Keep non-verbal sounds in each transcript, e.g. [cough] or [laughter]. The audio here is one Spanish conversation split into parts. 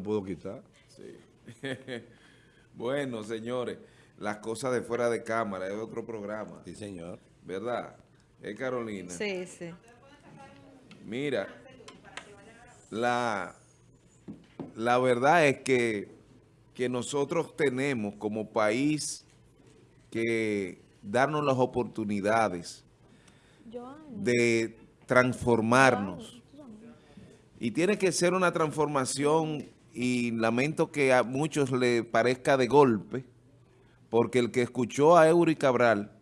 lo puedo quitar. Sí. [laughs] bueno, señores, las cosas de fuera de cámara es otro programa. Sí, señor. ¿Verdad? ¿Es Carolina? Sí, sí. Mira, la, la verdad es que, que nosotros tenemos como país que darnos las oportunidades de transformarnos. Y tiene que ser una transformación, y lamento que a muchos le parezca de golpe, porque el que escuchó a Eury Cabral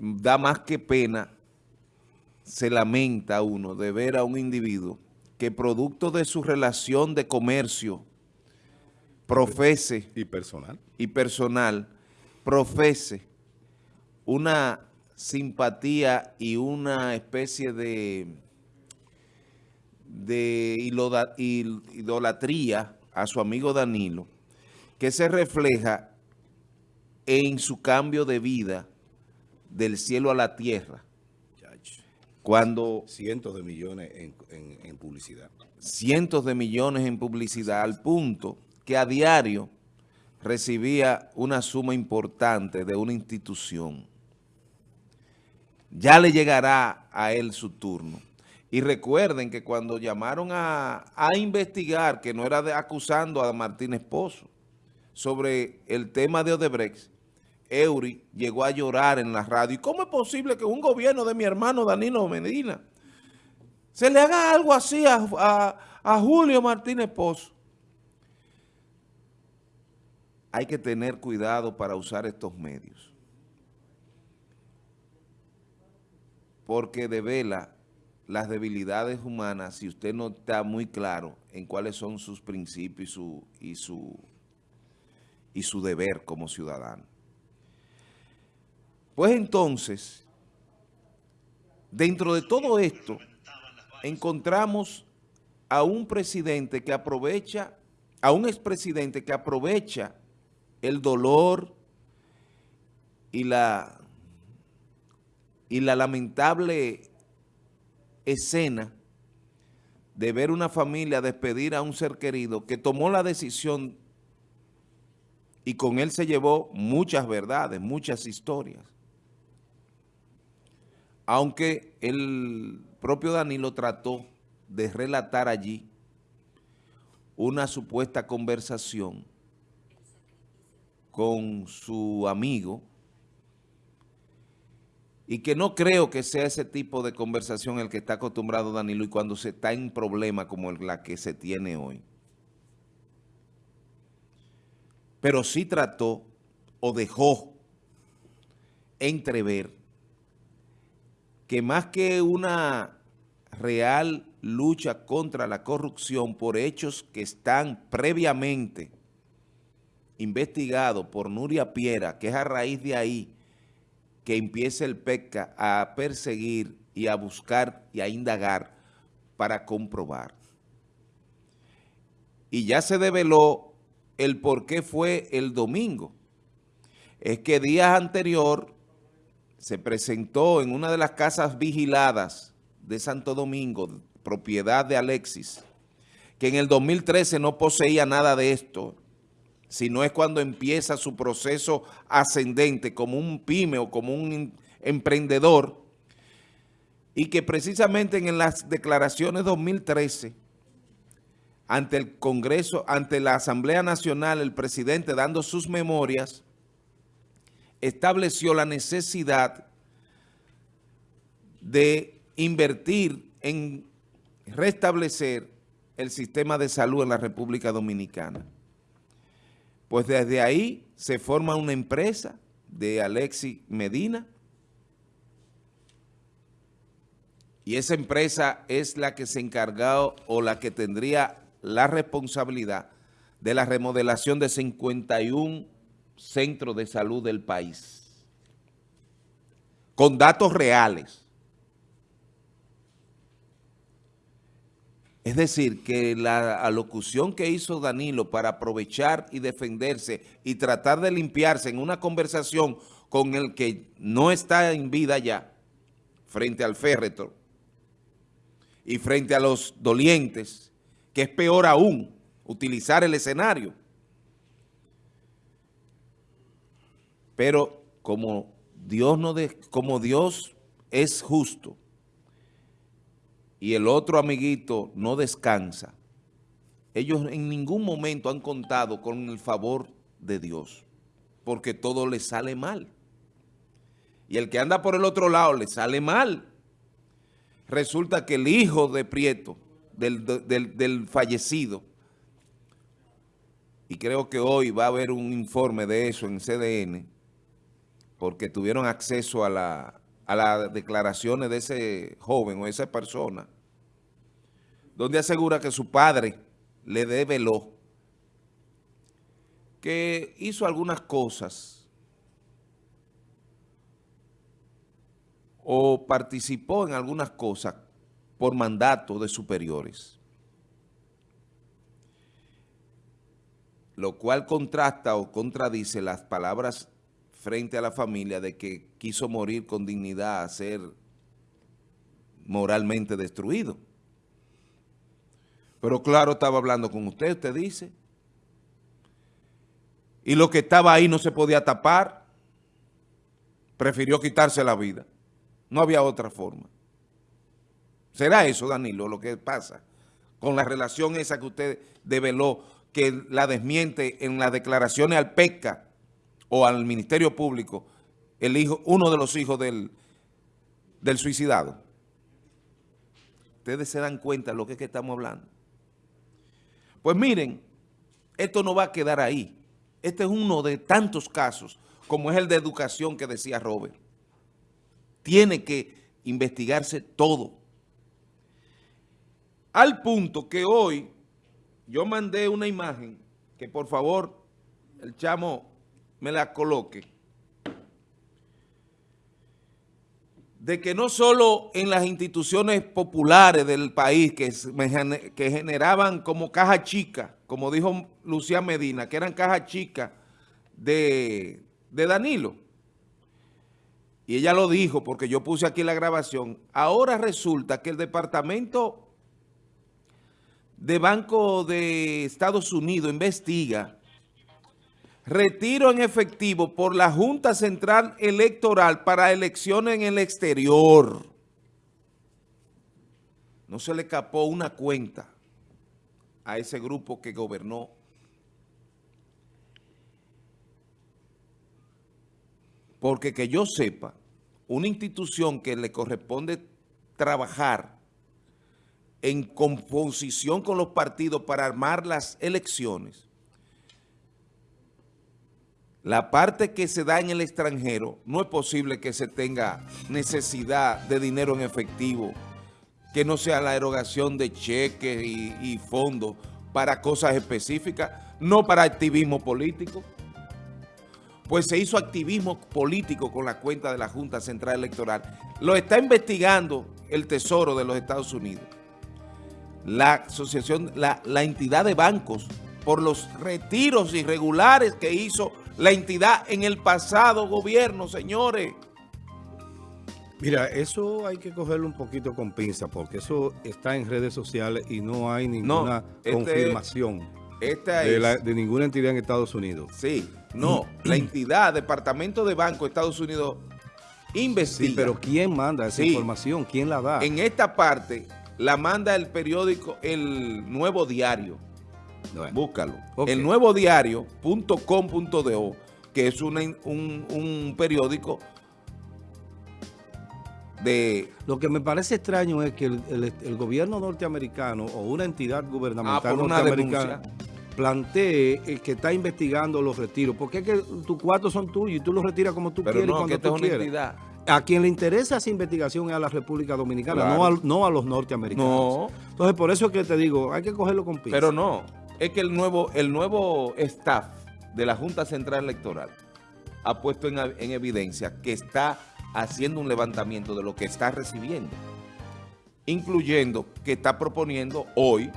da más que pena, se lamenta uno de ver a un individuo que producto de su relación de comercio profese y personal. y personal profese una simpatía y una especie de, de idolatría a su amigo Danilo, que se refleja en su cambio de vida del cielo a la tierra. Cuando... Cientos de millones en, en publicidad. Cientos de millones en publicidad, al punto que a diario recibía una suma importante de una institución. Ya le llegará a él su turno. Y recuerden que cuando llamaron a, investigar, que no era acusando a Martínez Pozo, sobre el tema de Odebrecht, Eury llegó a llorar en la radio. ¿Y cómo es posible que un gobierno de mi hermano Danilo Medina se le haga algo así a, a Julio Martínez Pozo? hay que tener cuidado para usar estos medios. Porque devela las debilidades humanas si usted no está muy claro en cuáles son sus principios y su, y su, y su deber como ciudadano. Pues entonces, dentro de todo esto, encontramos a un presidente que aprovecha, a un expresidente que aprovecha el dolor y la, y la lamentable escena de ver una familia despedir a un ser querido que tomó la decisión y con él se llevó muchas verdades, muchas historias. Aunque el propio Danilo trató de relatar allí una supuesta conversación con su amigo y que no creo que sea ese tipo de conversación el que está acostumbrado Danilo y cuando se está en problema como la que se tiene hoy. Pero sí trató o dejó entrever que más que una real lucha contra la corrupción por hechos que están previamente investigado por Nuria Piera, que es a raíz de ahí que empieza el PECA a perseguir y a buscar y a indagar para comprobar. Y ya se develó el por qué fue el domingo. Es que días anterior se presentó en una de las casas vigiladas de Santo Domingo, propiedad de Alexis, que en el 2013 no poseía nada de esto, sino es cuando empieza su proceso ascendente como un pyme o como un emprendedor y que precisamente en las declaraciones 2013 ante el Congreso, ante la Asamblea Nacional, el presidente dando sus memorias, estableció la necesidad de invertir en restablecer el sistema de salud en la República Dominicana. Pues desde ahí se forma una empresa de Alexi Medina y esa empresa es la que se encargó o la que tendría la responsabilidad de la remodelación de 51 centros de salud del país. Con datos reales. Es decir, que la alocución que hizo Danilo para aprovechar y defenderse y tratar de limpiarse en una conversación con el que no está en vida ya, frente al féretro y frente a los dolientes, que es peor aún, utilizar el escenario. Pero como Dios, no de, como Dios es justo y el otro amiguito no descansa, ellos en ningún momento han contado con el favor de Dios, porque todo les sale mal. Y el que anda por el otro lado le sale mal. Resulta que el hijo de Prieto, del, del, del fallecido, y creo que hoy va a haber un informe de eso en CDN, porque tuvieron acceso a, la, a las declaraciones de ese joven o esa persona, donde asegura que su padre le develó que hizo algunas cosas o participó en algunas cosas por mandato de superiores. Lo cual contrasta o contradice las palabras frente a la familia de que quiso morir con dignidad a ser moralmente destruido. Pero claro, estaba hablando con usted, usted dice. Y lo que estaba ahí no se podía tapar. Prefirió quitarse la vida. No había otra forma. ¿Será eso, Danilo, lo que pasa? Con la relación esa que usted develó, que la desmiente en las declaraciones al PECA o al Ministerio Público, el hijo, uno de los hijos del, del suicidado. Ustedes se dan cuenta de lo que es que estamos hablando. Pues miren, esto no va a quedar ahí. Este es uno de tantos casos, como es el de educación que decía Robert. Tiene que investigarse todo. Al punto que hoy yo mandé una imagen, que por favor el chamo me la coloque, de que no solo en las instituciones populares del país que, que generaban como caja chica, como dijo Lucía Medina, que eran caja chica de, de Danilo, y ella lo dijo porque yo puse aquí la grabación, ahora resulta que el Departamento de Banco de Estados Unidos investiga retiro en efectivo por la Junta Central Electoral para elecciones en el exterior. No se le escapó una cuenta a ese grupo que gobernó. Porque que yo sepa, una institución que le corresponde trabajar en composición con los partidos para armar las elecciones, la parte que se da en el extranjero, no es posible que se tenga necesidad de dinero en efectivo, que no sea la erogación de cheques y, fondos para cosas específicas, no para activismo político. Pues se hizo activismo político con la cuenta de la Junta Central Electoral. Lo está investigando el Tesoro de los Estados Unidos. La asociación, la, la entidad de bancos por los retiros irregulares que hizo la entidad en el pasado gobierno, señores. Mira, eso hay que cogerlo un poquito con pinza, porque eso está en redes sociales y no hay ninguna este confirmación de, ninguna entidad en Estados Unidos. Sí, no, [clears throat] la entidad, Departamento de Banco de Estados Unidos investiga. Sí, pero ¿quién manda esa información? ¿Quién la da? En esta parte la manda el periódico El Nuevo Diario. Búscalo. El nuevo diario.com.do, que es un, periódico de... Lo que me parece extraño es que el, gobierno norteamericano o una entidad gubernamental ah, norteamericana plantee el que está investigando los retiros. Porque es que tus cuartos son tuyos y tú los retiras como tú quieres cuando tú quieres. A quien le interesa esa investigación es a la República Dominicana, no, a, no a los norteamericanos. Entonces, por eso es que te digo, hay que cogerlo con pinzas. Pero no, es que el nuevo, el nuevo staff de la Junta Central Electoral ha puesto en, evidencia que está haciendo un levantamiento de lo que está recibiendo, incluyendo que está proponiendo hoy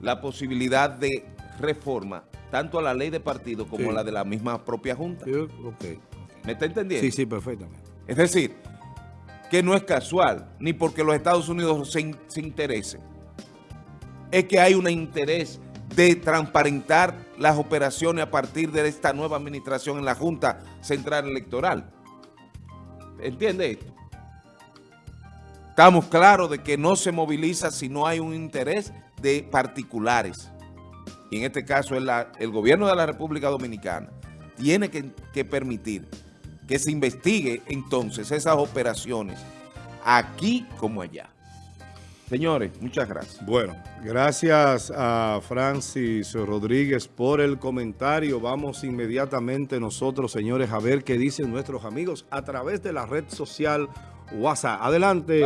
la posibilidad de reforma tanto a la ley de partido como a la de la misma propia Junta. ¿Me está entendiendo? Sí, sí, perfectamente. Es decir, que no es casual, ni porque los Estados Unidos se, se interesen es que hay un interés de transparentar las operaciones a partir de esta nueva administración en la Junta Central Electoral. ¿Entiende esto? Estamos claros de que no se moviliza si no hay un interés de particulares. Y en este caso el gobierno de la República Dominicana. Tiene que, que permitir que se investigue entonces esas operaciones aquí como allá. Señores, muchas gracias. Bueno, gracias a Francis Rodríguez por el comentario. Vamos inmediatamente nosotros, señores, a ver qué dicen nuestros amigos a través de la red social WhatsApp. Adelante.